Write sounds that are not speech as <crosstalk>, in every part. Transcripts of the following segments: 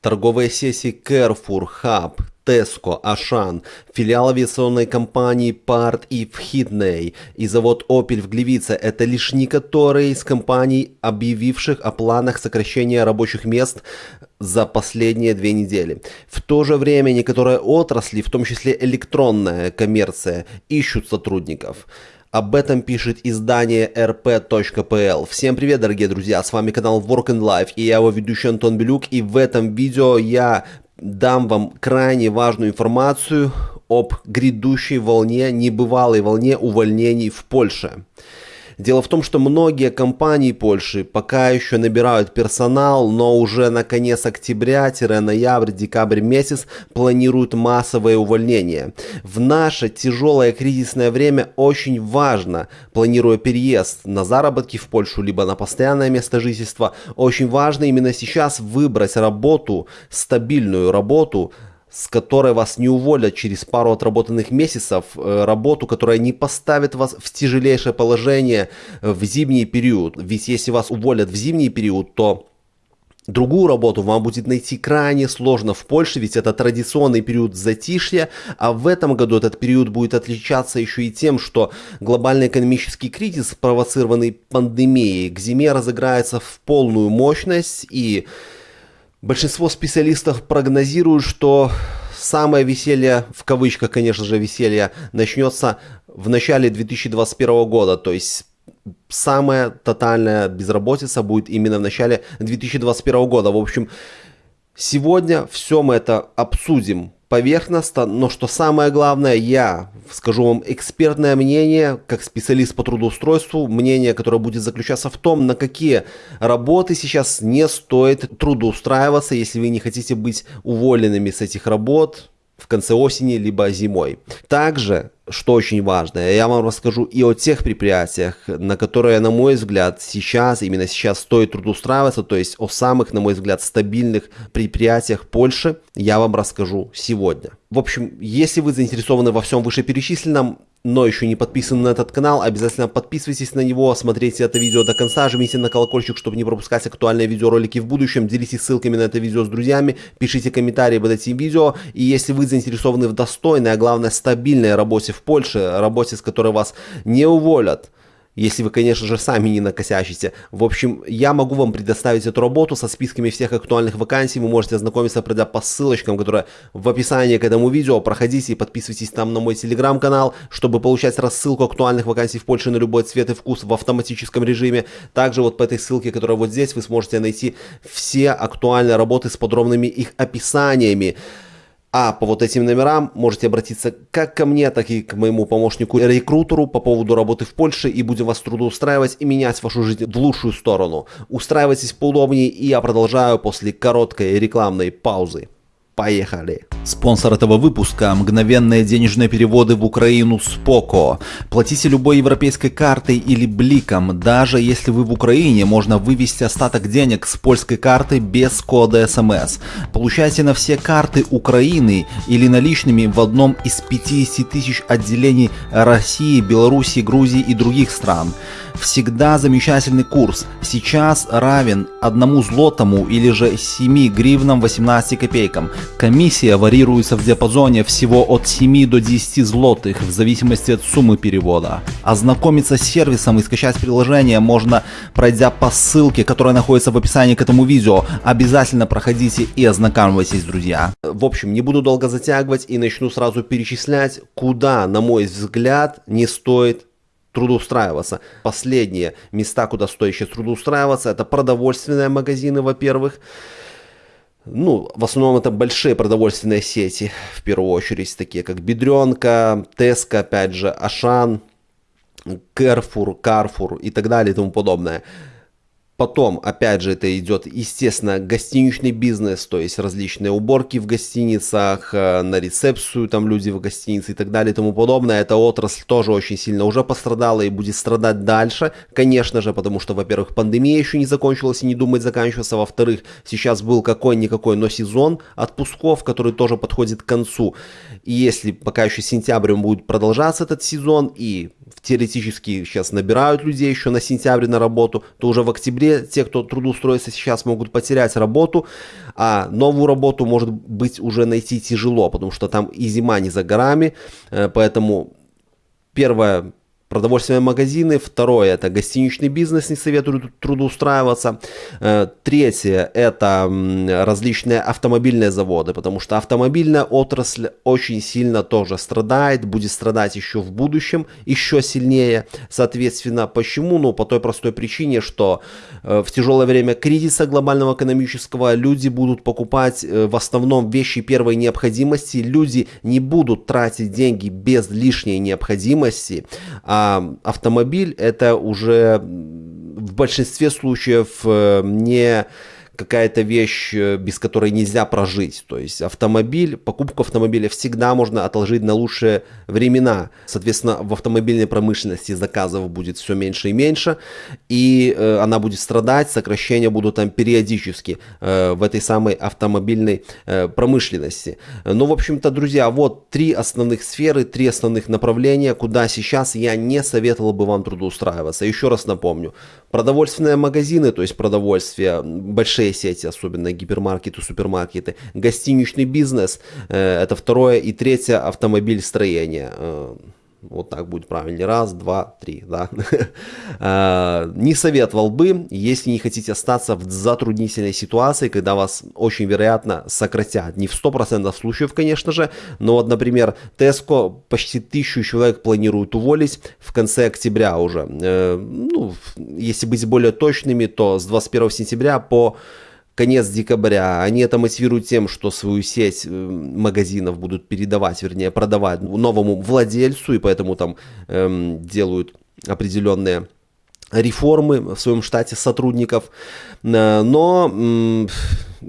Торговые сессии Carrefour, Hub, Tesco, Ашан, филиал авиационной компании Part и в Хитней и завод Opel в Гливице – это лишь некоторые из компаний, объявивших о планах сокращения рабочих мест за последние две недели. В то же время некоторые отрасли, в том числе электронная коммерция, ищут сотрудников. Об этом пишет издание rp.pl. Всем привет, дорогие друзья, с вами канал Work and Life и я его ведущий Антон Белюк. И в этом видео я дам вам крайне важную информацию об грядущей волне, небывалой волне увольнений в Польше. Дело в том, что многие компании Польши пока еще набирают персонал, но уже на конец октября-ноябрь, декабрь месяц планируют массовое увольнение. В наше тяжелое кризисное время очень важно, планируя переезд на заработки в Польшу, либо на постоянное место жительства, очень важно именно сейчас выбрать работу, стабильную работу, с которой вас не уволят через пару отработанных месяцев, э, работу, которая не поставит вас в тяжелейшее положение в зимний период. Ведь если вас уволят в зимний период, то Другую работу вам будет найти крайне сложно в Польше, ведь это традиционный период затишья, а в этом году этот период будет отличаться еще и тем, что глобальный экономический кризис, спровоцированный пандемией, к зиме разыграется в полную мощность и Большинство специалистов прогнозируют, что самое веселье, в кавычках, конечно же, веселье, начнется в начале 2021 года. То есть самая тотальная безработица будет именно в начале 2021 года. В общем, сегодня все мы это обсудим поверхностно, но что самое главное, я скажу вам экспертное мнение, как специалист по трудоустройству, мнение, которое будет заключаться в том, на какие работы сейчас не стоит трудоустраиваться, если вы не хотите быть уволенными с этих работ, в конце осени, либо зимой. Также, что очень важно, я вам расскажу и о тех предприятиях, на которые, на мой взгляд, сейчас, именно сейчас стоит трудоустраиваться, то есть о самых, на мой взгляд, стабильных предприятиях Польши я вам расскажу сегодня. В общем, если вы заинтересованы во всем вышеперечисленном, но еще не подписаны на этот канал, обязательно подписывайтесь на него, смотрите это видео до конца, жмите на колокольчик, чтобы не пропускать актуальные видеоролики в будущем, делитесь ссылками на это видео с друзьями, пишите комментарии под этим видео, и если вы заинтересованы в достойной, а главное стабильной работе в Польше, работе, с которой вас не уволят, если вы, конечно же, сами не накосячите. В общем, я могу вам предоставить эту работу со списками всех актуальных вакансий. Вы можете ознакомиться, пройдя по ссылочкам, которые в описании к этому видео. Проходите и подписывайтесь там на мой телеграм-канал, чтобы получать рассылку актуальных вакансий в Польше на любой цвет и вкус в автоматическом режиме. Также вот по этой ссылке, которая вот здесь, вы сможете найти все актуальные работы с подробными их описаниями. А по вот этим номерам можете обратиться как ко мне, так и к моему помощнику-рекрутеру по поводу работы в Польше и будем вас трудоустраивать и менять вашу жизнь в лучшую сторону. Устраивайтесь поудобнее и я продолжаю после короткой рекламной паузы. Поехали! Спонсор этого выпуска – мгновенные денежные переводы в Украину с ПОКО. Платите любой европейской картой или бликом. Даже если вы в Украине, можно вывести остаток денег с польской карты без кода СМС. Получайте на все карты Украины или наличными в одном из 50 тысяч отделений России, Беларуси, Грузии и других стран. Всегда замечательный курс. Сейчас равен одному злотому или же 7 гривнам 18 копейкам. Комиссия варьируется в диапазоне всего от 7 до 10 злотых в зависимости от суммы перевода. Ознакомиться с сервисом и скачать приложение можно пройдя по ссылке, которая находится в описании к этому видео. Обязательно проходите и ознакомьтесь, друзья. В общем, не буду долго затягивать и начну сразу перечислять, куда, на мой взгляд, не стоит трудоустраиваться. Последние места, куда стоит сейчас трудоустраиваться, это продовольственные магазины, во-первых. Ну, в основном это большие продовольственные сети, в первую очередь, такие как Бедренка, Теска, опять же, Ашан, Керфур, Карфур и так далее и тому подобное. Потом, опять же, это идет, естественно, гостиничный бизнес, то есть различные уборки в гостиницах, э, на рецепцию там люди в гостинице и так далее и тому подобное. Эта отрасль тоже очень сильно уже пострадала и будет страдать дальше, конечно же, потому что, во-первых, пандемия еще не закончилась и не думает заканчиваться, во-вторых, сейчас был какой-никакой, но сезон отпусков, который тоже подходит к концу. И если пока еще сентябрем будет продолжаться этот сезон и теоретически сейчас набирают людей еще на сентябре на работу, то уже в октябре те, кто трудоустроится сейчас, могут потерять работу, а новую работу, может быть, уже найти тяжело, потому что там и зима не за горами, э, поэтому первое продовольственные магазины. Второе – это гостиничный бизнес, не советую трудоустраиваться. Э, третье – это различные автомобильные заводы, потому что автомобильная отрасль очень сильно тоже страдает, будет страдать еще в будущем, еще сильнее. Соответственно, почему? Ну, по той простой причине, что э, в тяжелое время кризиса глобального экономического люди будут покупать э, в основном вещи первой необходимости, люди не будут тратить деньги без лишней необходимости, а а автомобиль это уже в большинстве случаев э, не какая-то вещь, э, без которой нельзя прожить. То есть автомобиль, покупку автомобиля всегда можно отложить на лучшие времена. Соответственно, в автомобильной промышленности заказов будет все меньше и меньше, и э, она будет страдать, сокращения будут там периодически э, в этой самой автомобильной э, промышленности. Ну, в общем-то, друзья, вот три основных сферы, три основных направления, куда сейчас я не советовал бы вам трудоустраиваться. Еще раз напомню, продовольственные магазины, то есть продовольствие, большие сети, особенно гипермаркеты, супермаркеты, гостиничный бизнес, э, это второе и третье автомобиль строения. Э, вот так будет правильнее. Раз, два, три. Да? Э, <laughs> не советовал бы, если не хотите остаться в затруднительной ситуации, когда вас очень вероятно сократят. Не в 100% случаев, конечно же, но вот, например, Tesco почти тысячу человек планирует уволить в конце октября уже. Ну, если быть более точными, то с 21 сентября по конец декабря. Они это мотивируют тем, что свою сеть э, магазинов будут передавать, вернее, продавать новому владельцу, и поэтому там эм, делают определенные реформы в своем штате сотрудников. Э, но,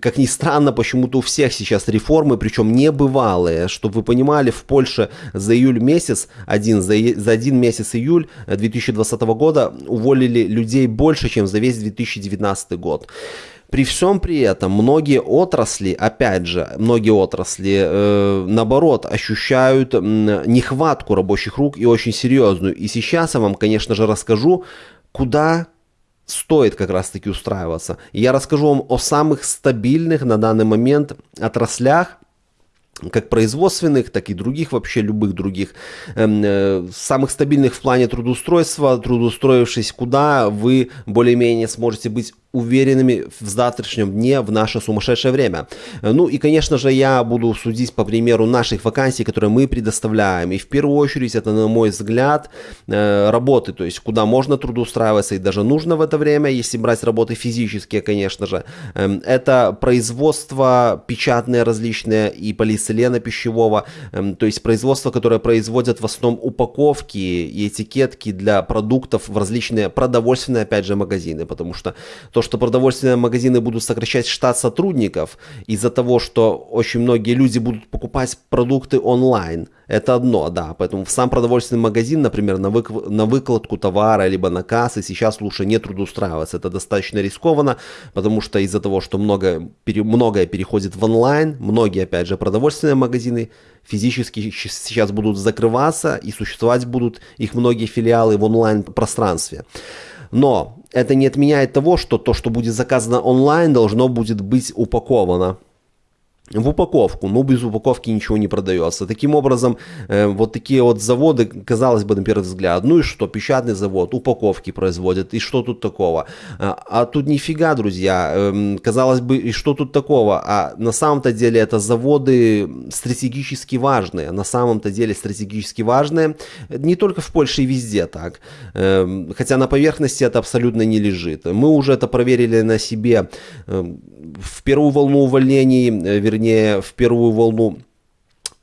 как ни странно, почему-то у всех сейчас реформы, причем небывалые. Чтобы вы понимали, в Польше за июль месяц, один, за, за один месяц июль 2020 года уволили людей больше, чем за весь 2019 год. При всем при этом многие отрасли, опять же, многие отрасли, э, наоборот, ощущают нехватку рабочих рук и очень серьезную. И сейчас я вам, конечно же, расскажу, куда стоит как раз таки устраиваться. Я расскажу вам о самых стабильных на данный момент отраслях, как производственных, так и других, вообще любых других, эм, э, самых стабильных в плане трудоустройства, трудоустроившись куда, вы более-менее сможете быть уверенными в завтрашнем дне в наше сумасшедшее время. Ну и, конечно же, я буду судить по примеру наших вакансий, которые мы предоставляем. И в первую очередь это, на мой взгляд, э, работы, то есть куда можно трудоустраиваться и даже нужно в это время, если брать работы физические, конечно же. Эм, это производство печатные различные и полиэтилена пищевого, эм, то есть производство, которое производят в основном упаковки и этикетки для продуктов в различные продовольственные, опять же, магазины, потому что то, что продовольственные магазины будут сокращать штат сотрудников из-за того, что очень многие люди будут покупать продукты онлайн. Это одно, да. Поэтому в сам продовольственный магазин, например, на, вык- на выкладку товара, либо на кассы сейчас лучше не трудоустраиваться. Это достаточно рискованно, потому что из-за того, что много, пере, многое переходит в онлайн, многие, опять же, продовольственные магазины физически сейчас будут закрываться и существовать будут их многие филиалы в онлайн-пространстве. Но это не отменяет того, что то, что будет заказано онлайн, должно будет быть упаковано в упаковку, но без упаковки ничего не продается. Таким образом, э, вот такие вот заводы, казалось бы, на первый взгляд, ну и что, печатный завод, упаковки производят, и что тут такого? А, а тут нифига, друзья, э, казалось бы, и что тут такого? А на самом-то деле это заводы стратегически важные, на самом-то деле стратегически важные, не только в Польше и везде так, э, хотя на поверхности это абсолютно не лежит. Мы уже это проверили на себе э, в первую волну увольнений, э, вернее, в первую волну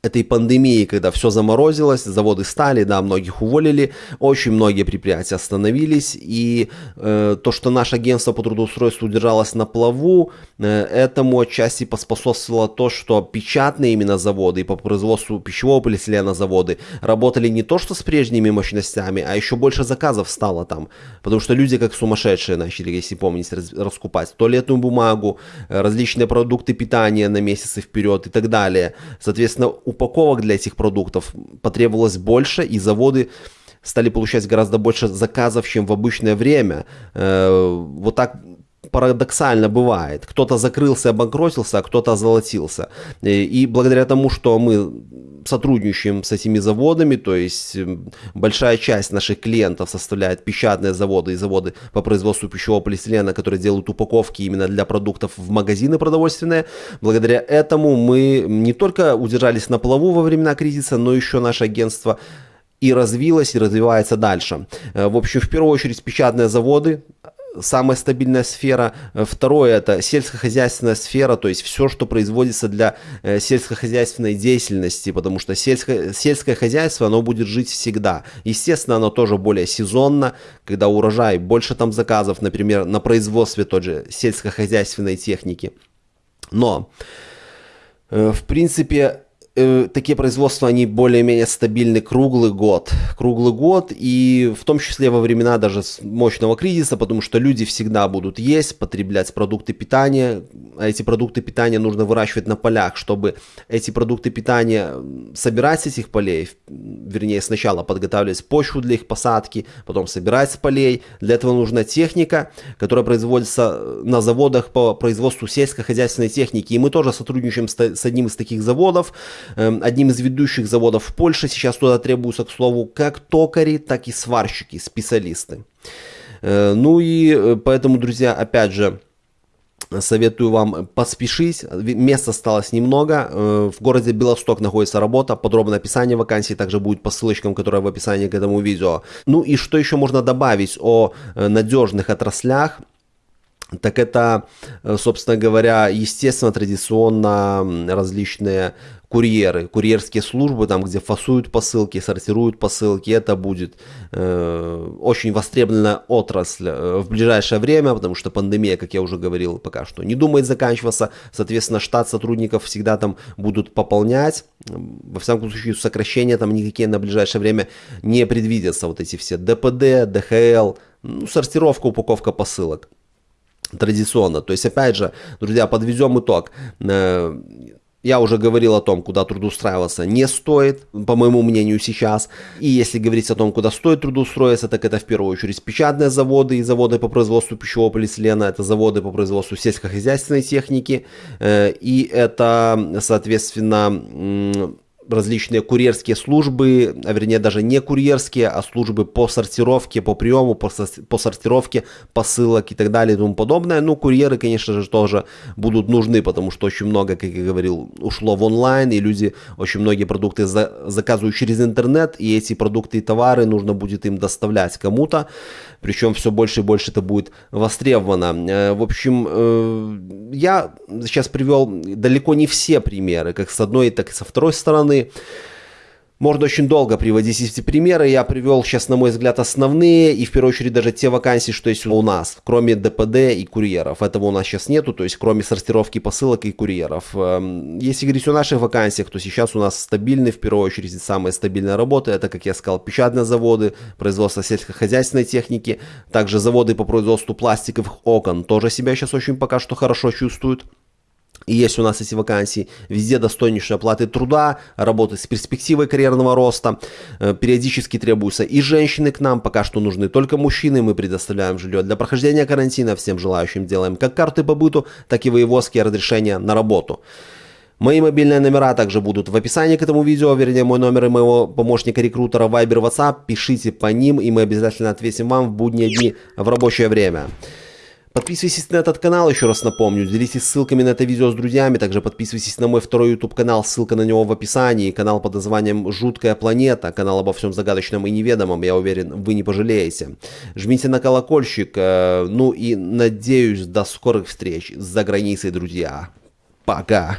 этой пандемии, когда все заморозилось, заводы стали, да, многих уволили, очень многие предприятия остановились, и э, то, что наше агентство по трудоустройству удержалось на плаву, э, этому отчасти поспособствовало то, что печатные именно заводы и по производству пищевого полиэтилена заводы работали не то, что с прежними мощностями, а еще больше заказов стало там, потому что люди как сумасшедшие начали, если помните, раз, раскупать туалетную бумагу, различные продукты питания на месяцы вперед и так далее. Соответственно, упаковок для этих продуктов потребовалось больше, и заводы стали получать гораздо больше заказов, чем в обычное время. Э, вот так парадоксально бывает. Кто-то закрылся, обанкротился, а кто-то озолотился. И, и благодаря тому, что мы сотрудничаем с этими заводами, то есть большая часть наших клиентов составляет печатные заводы и заводы по производству пищевого полиэтилена, которые делают упаковки именно для продуктов в магазины продовольственные. Благодаря этому мы не только удержались на плаву во времена кризиса, но еще наше агентство и развилось, и развивается дальше. Э, в общем, в первую очередь печатные заводы, самая стабильная сфера. Э, второе это сельскохозяйственная сфера, то есть все, что производится для э, сельскохозяйственной деятельности, потому что сельское, сельское хозяйство, оно будет жить всегда. Естественно, оно тоже более сезонно, когда урожай, больше там заказов, например, на производстве той же сельскохозяйственной техники. Но, э, в принципе, э, такие производства, они более-менее стабильны круглый год. Круглый год и в том числе во времена даже мощного кризиса, потому что люди всегда будут есть, потреблять продукты питания. А эти продукты питания нужно выращивать на полях, чтобы эти продукты питания собирать с этих полей, вернее сначала подготавливать почву для их посадки, потом собирать с полей. Для этого нужна техника, которая производится на заводах по производству сельскохозяйственной техники. И мы тоже сотрудничаем с одним из таких заводов, одним из ведущих заводов в Польше. Сейчас туда требуются, к слову, как токари, так и сварщики, специалисты. Э, ну и э, поэтому, друзья, опять же, Советую вам поспешить, места осталось немного. Э, в городе Белосток находится работа, подробное описание вакансии также будет по ссылочкам, которые в описании к этому видео. Ну и что еще можно добавить о надежных отраслях? так это, собственно говоря, естественно, традиционно различные курьеры, курьерские службы, там, где фасуют посылки, сортируют посылки, это будет э, очень востребованная отрасль э, в ближайшее время, потому что пандемия, как я уже говорил, пока что не думает заканчиваться, соответственно, штат сотрудников всегда там будут пополнять, во всяком случае, сокращения там никакие на ближайшее время не предвидятся, вот эти все ДПД, ДХЛ, ну, сортировка, упаковка посылок. Традиционно. То есть, опять же, друзья, подведем итог. Я уже говорил о том, куда трудоустраиваться не стоит, по моему мнению, сейчас. И если говорить о том, куда стоит трудоустроиться, так это в первую очередь печатные заводы и заводы по производству пищевого полиэтилена, это заводы по производству сельскохозяйственной техники. Э, и это, соответственно, различные курьерские службы, а вернее даже не курьерские, а службы по сортировке, по приему, по, сортировке посылок и так далее и тому подобное. Ну, курьеры, конечно же, тоже будут нужны, потому что очень много, как я говорил, ушло в онлайн, и люди очень многие продукты за, заказывают через интернет, и эти продукты и товары нужно будет им доставлять кому-то, причем все больше и больше это будет востребовано. Э, в общем, э, я сейчас привел далеко не все примеры, как с одной, так и со второй стороны, можно очень долго приводить эти примеры. Я привел сейчас, на мой взгляд, основные и в первую очередь даже те вакансии, что есть у нас, кроме ДПД и курьеров. Этого у нас сейчас нету, то есть кроме сортировки посылок и курьеров. Эм, если говорить о наших вакансиях, то сейчас у нас стабильный, в первую очередь, самая стабильная работа. Это, как я сказал, печатные заводы, производство сельскохозяйственной техники, также заводы по производству пластиковых окон тоже себя сейчас очень пока что хорошо чувствуют. И есть у нас эти вакансии, везде достойнейшие оплаты труда, работы с перспективой карьерного роста. Э, периодически требуются и женщины к нам, пока что нужны только мужчины. Мы предоставляем жилье для прохождения карантина, всем желающим делаем как карты по быту, так и воеводские разрешения на работу. Мои мобильные номера также будут в описании к этому видео, вернее мой номер и моего помощника-рекрутера Viber WhatsApp. Пишите по ним и мы обязательно ответим вам в будние дни в рабочее время. Подписывайтесь на этот канал, еще раз напомню, делитесь ссылками на это видео с друзьями, также подписывайтесь на мой второй YouTube канал, ссылка на него в описании, канал под названием «Жуткая планета», канал обо всем загадочном и неведомом, я уверен, вы не пожалеете. Жмите на колокольчик, э, ну и надеюсь, до скорых встреч за границей, друзья. Пока!